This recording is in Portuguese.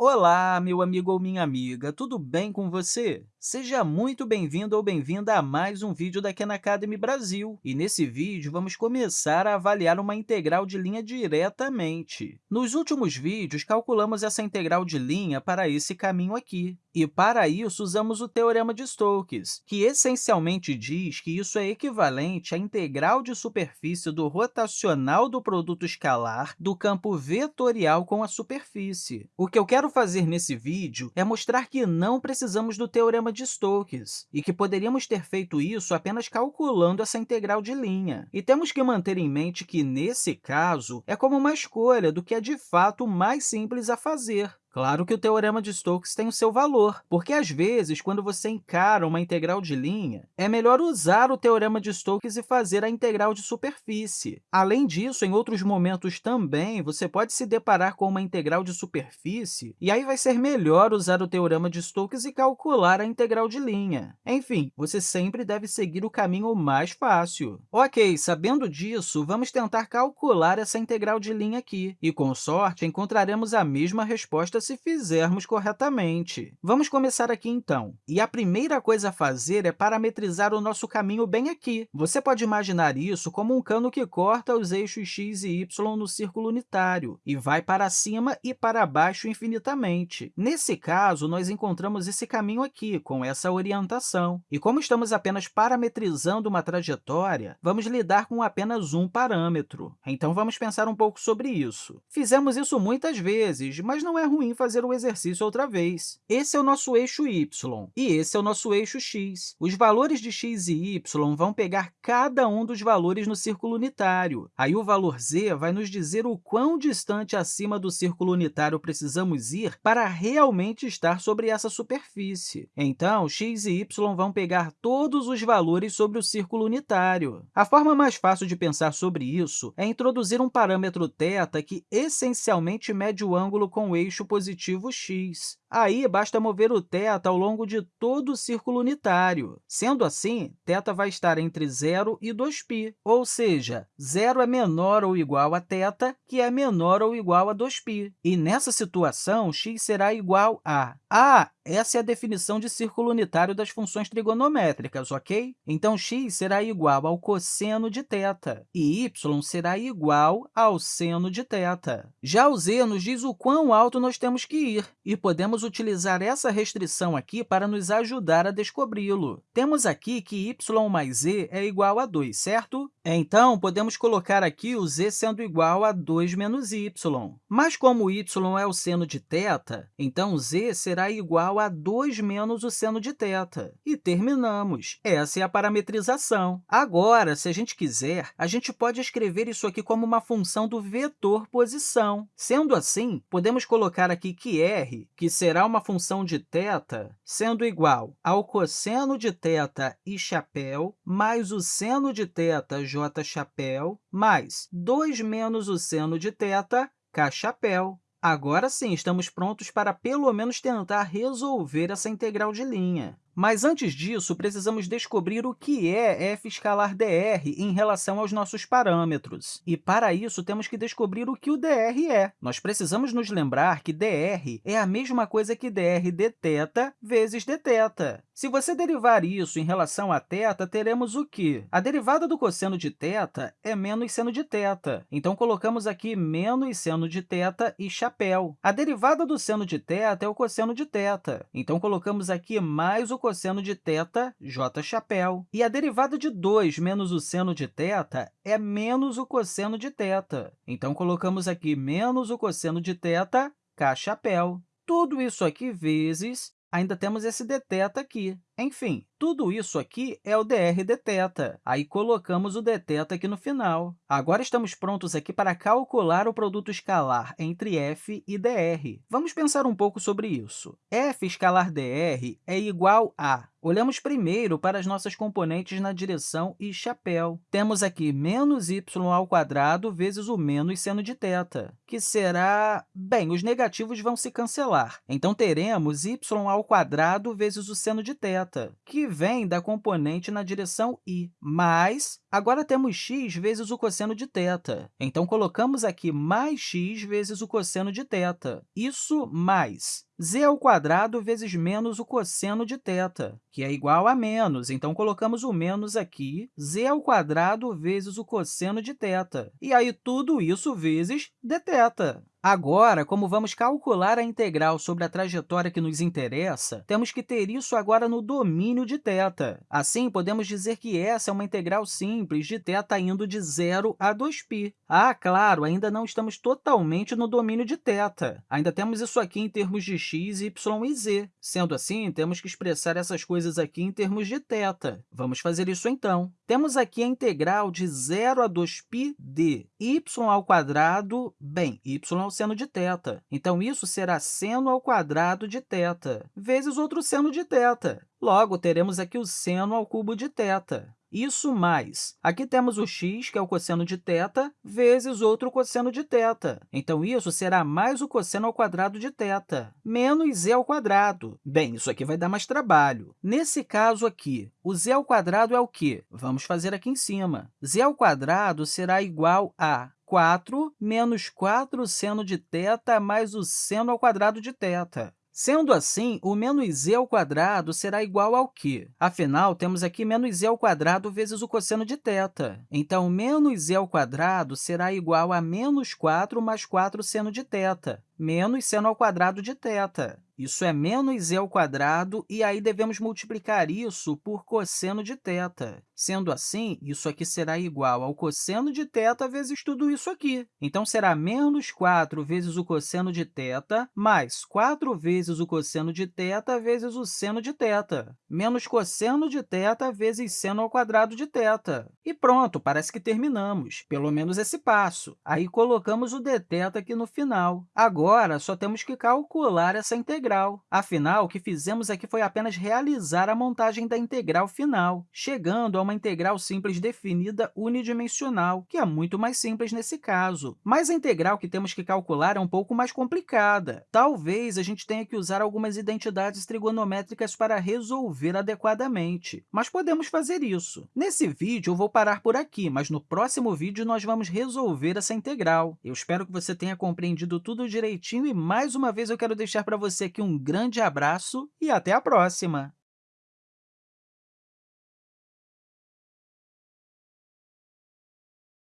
Olá, meu amigo ou minha amiga, tudo bem com você? Seja muito bem-vindo ou bem-vinda a mais um vídeo da Khan Academy Brasil. E nesse vídeo, vamos começar a avaliar uma integral de linha diretamente. Nos últimos vídeos, calculamos essa integral de linha para esse caminho aqui. E, para isso, usamos o Teorema de Stokes, que essencialmente diz que isso é equivalente à integral de superfície do rotacional do produto escalar do campo vetorial com a superfície. O que eu quero fazer nesse vídeo é mostrar que não precisamos do Teorema de Stokes e que poderíamos ter feito isso apenas calculando essa integral de linha. E temos que manter em mente que, nesse caso, é como uma escolha do que é de fato mais simples a fazer. Claro que o teorema de Stokes tem o seu valor, porque, às vezes, quando você encara uma integral de linha, é melhor usar o teorema de Stokes e fazer a integral de superfície. Além disso, em outros momentos também, você pode se deparar com uma integral de superfície, e aí vai ser melhor usar o teorema de Stokes e calcular a integral de linha. Enfim, você sempre deve seguir o caminho mais fácil. Ok, sabendo disso, vamos tentar calcular essa integral de linha aqui, e, com sorte, encontraremos a mesma resposta se fizermos corretamente. Vamos começar aqui, então. E a primeira coisa a fazer é parametrizar o nosso caminho bem aqui. Você pode imaginar isso como um cano que corta os eixos x e y no círculo unitário e vai para cima e para baixo infinitamente. Nesse caso, nós encontramos esse caminho aqui, com essa orientação. E como estamos apenas parametrizando uma trajetória, vamos lidar com apenas um parâmetro. Então, vamos pensar um pouco sobre isso. Fizemos isso muitas vezes, mas não é ruim fazer o exercício outra vez. Esse é o nosso eixo y e esse é o nosso eixo x. Os valores de x e y vão pegar cada um dos valores no círculo unitário. Aí, o valor z vai nos dizer o quão distante acima do círculo unitário precisamos ir para realmente estar sobre essa superfície. Então, x e y vão pegar todos os valores sobre o círculo unitário. A forma mais fácil de pensar sobre isso é introduzir um parâmetro θ que essencialmente mede o ângulo com o eixo positivo x. Aí, basta mover o θ ao longo de todo o círculo unitário. Sendo assim, θ vai estar entre 0 e 2π, ou seja, 0 é menor ou igual a θ, que é menor ou igual a 2π. E, nessa situação, x será igual a... a essa é a definição de círculo unitário das funções trigonométricas, ok? Então, x será igual ao cosseno de θ e y será igual ao seno de θ. Já o z nos diz o quão alto nós temos que ir, e podemos utilizar essa restrição aqui para nos ajudar a descobri-lo. Temos aqui que y mais z é igual a 2, certo? Então, podemos colocar aqui o z sendo igual a 2 menos y. Mas, como y é o seno de θ, então z será igual a 2 menos o seno de θ. E terminamos. Essa é a parametrização. Agora, se a gente quiser, a gente pode escrever isso aqui como uma função do vetor posição. Sendo assim, podemos colocar aqui que r, que será uma função de θ, sendo igual ao cosseno de θ i chapéu mais o seno de θ j chapéu mais 2 menos o seno de θ k chapéu. Agora sim, estamos prontos para, pelo menos, tentar resolver essa integral de linha. Mas, antes disso, precisamos descobrir o que é f escalar dr em relação aos nossos parâmetros. E, para isso, temos que descobrir o que o dr é. Nós precisamos nos lembrar que dr é a mesma coisa que dr dθ vezes dθ. Se você derivar isso em relação a θ, teremos o quê? A derivada do cosseno de θ é menos seno de θ. Então, colocamos aqui menos seno de θ e chapéu. A derivada do seno de θ é o cosseno de θ. Então, colocamos aqui mais o cosseno de θ, j chapéu. E a derivada de 2 menos o seno de θ é menos o cosseno de θ. Então, colocamos aqui menos o cosseno de θ, k chapéu. Tudo isso aqui vezes, ainda temos esse dθ aqui. Enfim, tudo isso aqui é o dr dθ. Aí, colocamos o dθ aqui no final. Agora, estamos prontos aqui para calcular o produto escalar entre f e dr. Vamos pensar um pouco sobre isso. f escalar dr é igual a... Olhamos primeiro para as nossas componentes na direção e chapéu. Temos aqui menos y ao quadrado vezes o menos seno de θ, que será... Bem, os negativos vão se cancelar. Então, teremos y ao quadrado vezes o seno de θ. θ, que vem da componente na direção i, mais agora temos x vezes o cosseno de θ. Então, colocamos aqui mais x vezes o cosseno de θ. Isso mais z ao quadrado vezes menos o cosseno de θ, que é igual a menos. Então, colocamos o menos aqui, z ao quadrado vezes o cosseno de θ. E aí, tudo isso vezes dθ. Agora, como vamos calcular a integral sobre a trajetória que nos interessa, temos que ter isso agora no domínio de θ. Assim, podemos dizer que essa é uma integral simples de θ indo de 0 a 2π. Ah, claro, ainda não estamos totalmente no domínio de θ. Ainda temos isso aqui em termos de x, y e z. Sendo assim, temos que expressar essas coisas aqui em termos de θ. Vamos fazer isso, então. Temos aqui a integral de 0 a 2π de y ao quadrado, bem, y ao seno de θ. Então, isso será seno ao quadrado de θ, vezes outro seno de θ. Logo, teremos aqui o seno ao cubo de θ. Isso mais, aqui temos o x, que é o cosseno de θ, vezes outro cosseno de θ. Então, isso será mais o cosseno ao quadrado de θ, menos z ao quadrado. Bem, isso aqui vai dar mais trabalho. Nesse caso aqui, o z ao quadrado é o quê? Vamos fazer aqui em cima. z ao quadrado será igual a 4 menos 4 seno de θ mais o seno ao quadrado de θ. Sendo assim, o menos z ao quadrado será igual ao quê? Afinal, temos aqui menos z ao quadrado vezes o cosseno de θ. Então, menos z ao quadrado será igual a menos 4 mais 4 seno de θ, menos seno ao quadrado de θ. Isso é menos z ao quadrado, e aí devemos multiplicar isso por cosseno de θ. Sendo assim, isso aqui será igual ao cosseno de θ vezes tudo isso aqui. Então, será menos 4 vezes o cosseno de θ mais 4 vezes o cosseno de θ vezes o seno de θ, menos cosseno de θ vezes seno ao quadrado de θ. E pronto, parece que terminamos, pelo menos esse passo. Aí, colocamos o dθ aqui no final. Agora, só temos que calcular essa integral. Afinal, o que fizemos aqui foi apenas realizar a montagem da integral final, chegando a uma integral simples definida unidimensional, que é muito mais simples nesse caso. Mas a integral que temos que calcular é um pouco mais complicada. Talvez a gente tenha que usar algumas identidades trigonométricas para resolver adequadamente, mas podemos fazer isso. Nesse vídeo, eu vou parar por aqui, mas no próximo vídeo nós vamos resolver essa integral. Eu espero que você tenha compreendido tudo direitinho e, mais uma vez, eu quero deixar para você aqui um grande abraço e até a próxima!